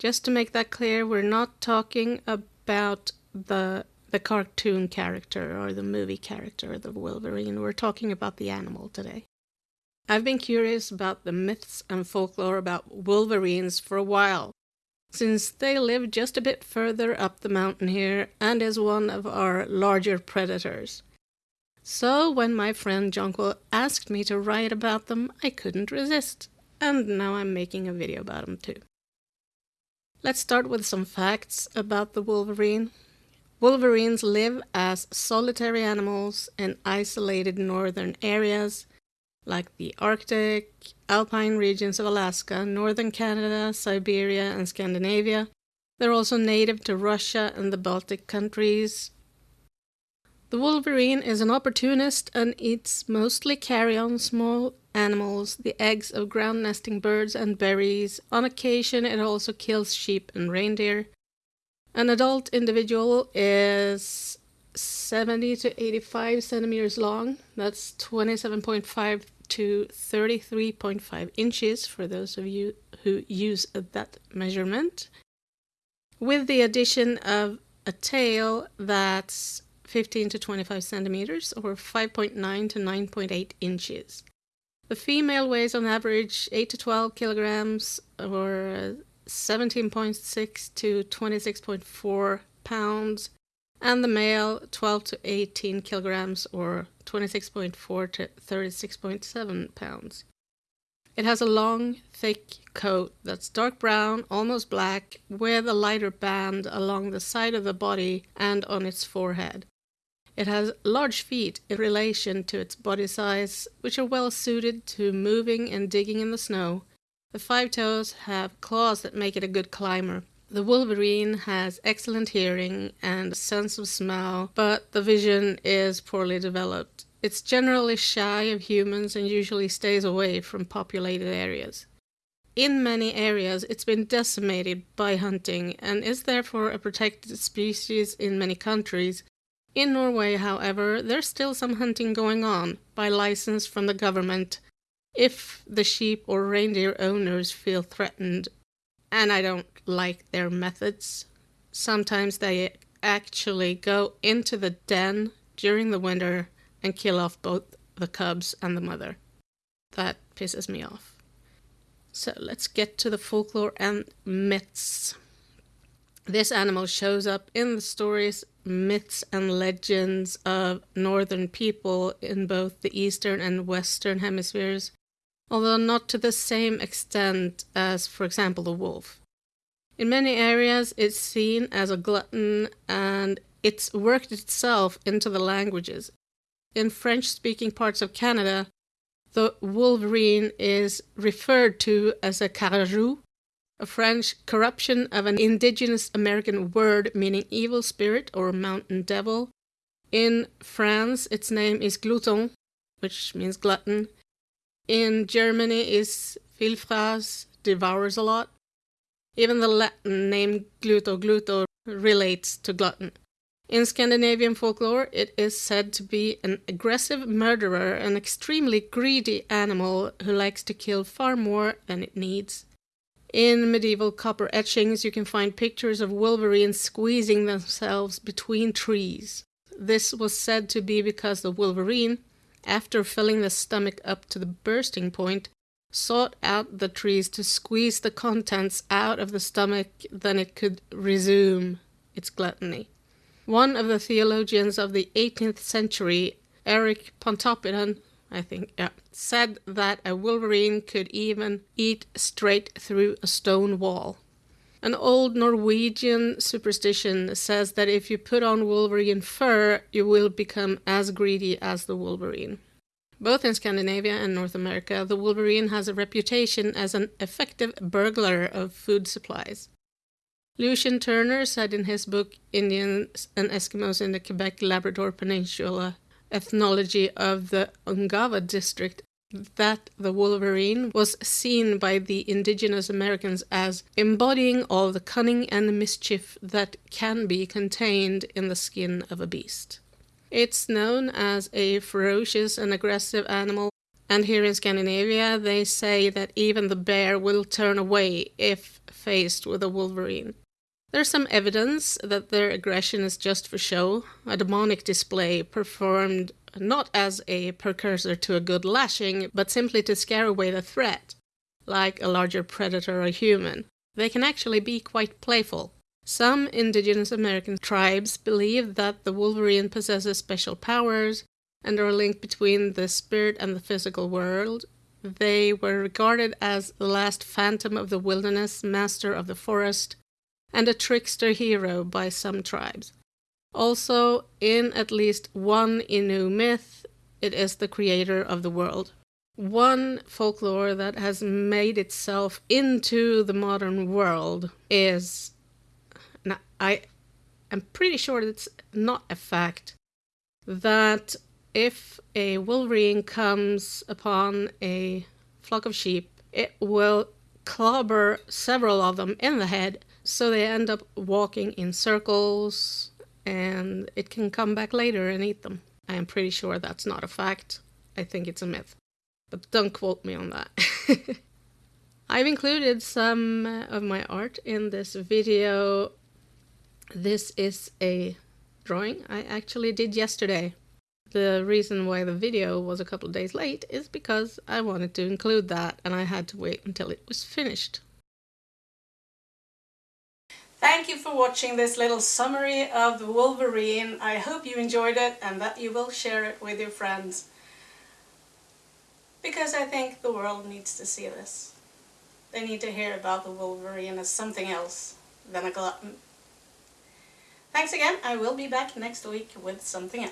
Just to make that clear, we're not talking about the the cartoon character or the movie character, the Wolverine. We're talking about the animal today. I've been curious about the myths and folklore about wolverines for a while, since they live just a bit further up the mountain here and is one of our larger predators. So when my friend Jonquil asked me to write about them, I couldn't resist, and now I'm making a video about them too. Let's start with some facts about the wolverine. Wolverines live as solitary animals in isolated northern areas like the Arctic, alpine regions of Alaska, northern Canada, Siberia, and Scandinavia. They're also native to Russia and the Baltic countries. The wolverine is an opportunist and eats mostly carrion small animals, the eggs of ground nesting birds and berries. On occasion, it also kills sheep and reindeer. An adult individual is 70 to 85 centimeters long. That's 27.5 to 33.5 inches for those of you who use that measurement. With the addition of a tail that's 15 to 25 centimeters or 5.9 to 9.8 inches. The female weighs on average 8 to 12 kilograms or uh, 17.6 to 26.4 pounds, and the male 12 to 18 kilograms or 26.4 to 36.7 pounds. It has a long, thick coat that's dark brown, almost black, with a lighter band along the side of the body and on its forehead. It has large feet in relation to its body size, which are well suited to moving and digging in the snow. The five toes have claws that make it a good climber. The wolverine has excellent hearing and a sense of smell, but the vision is poorly developed. It's generally shy of humans and usually stays away from populated areas. In many areas, it's been decimated by hunting and is therefore a protected species in many countries, in Norway, however, there's still some hunting going on by license from the government if the sheep or reindeer owners feel threatened, and I don't like their methods. Sometimes they actually go into the den during the winter and kill off both the cubs and the mother. That pisses me off. So let's get to the folklore and myths. This animal shows up in the stories myths and legends of northern people in both the eastern and western hemispheres, although not to the same extent as, for example, the wolf. In many areas, it's seen as a glutton and it's worked itself into the languages. In French speaking parts of Canada, the wolverine is referred to as a carcajou, a French corruption of an indigenous American word meaning evil spirit or mountain devil. In France, its name is glouton, which means glutton. In Germany is Vielfraß, devours a lot. Even the Latin name Gulo gulo relates to glutton. In Scandinavian folklore, it is said to be an aggressive murderer, an extremely greedy animal who likes to kill far more than it needs. In medieval copper etchings, you can find pictures of wolverines squeezing themselves between trees. This was said to be because the wolverine, after filling the stomach up to the bursting point, sought out the trees to squeeze the contents out of the stomach, then it could resume its gluttony. One of the theologians of the 18th century, Eric Pontoppidan, I think, yeah, said that a wolverine could even eat straight through a stone wall. An old Norwegian superstition says that if you put on wolverine fur, you will become as greedy as the wolverine. Both in Scandinavia and North America, the wolverine has a reputation as an effective burglar of food supplies. Lucien Turner said in his book Indians and Eskimos in the Quebec Labrador Peninsula ethnology of the Ungava district that the wolverine was seen by the indigenous Americans as embodying all the cunning and mischief that can be contained in the skin of a beast. It's known as a ferocious and aggressive animal, and here in Scandinavia they say that even the bear will turn away if faced with a Wolverine. There's some evidence that their aggression is just for show, a demonic display performed not as a precursor to a good lashing, but simply to scare away the threat, like a larger predator or human. They can actually be quite playful. Some indigenous American tribes believe that the Wolverine possesses special powers and are linked between the spirit and the physical world. They were regarded as the last phantom of the wilderness, master of the forest, and a trickster hero by some tribes. Also, in at least one Innu myth, it is the creator of the world. One folklore that has made itself into the modern world is. I am pretty sure it's not a fact that if a wolverine comes upon a flock of sheep, it will clobber several of them in the head so they end up walking in circles and it can come back later and eat them. I am pretty sure that's not a fact. I think it's a myth. But don't quote me on that. I've included some uh, of my art in this video. This is a drawing I actually did yesterday. The reason why the video was a couple of days late is because I wanted to include that and I had to wait until it was finished. Thank you for watching this little summary of the Wolverine. I hope you enjoyed it and that you will share it with your friends. Because I think the world needs to see this. They need to hear about the Wolverine as something else than a glutton. Thanks again. I will be back next week with something else.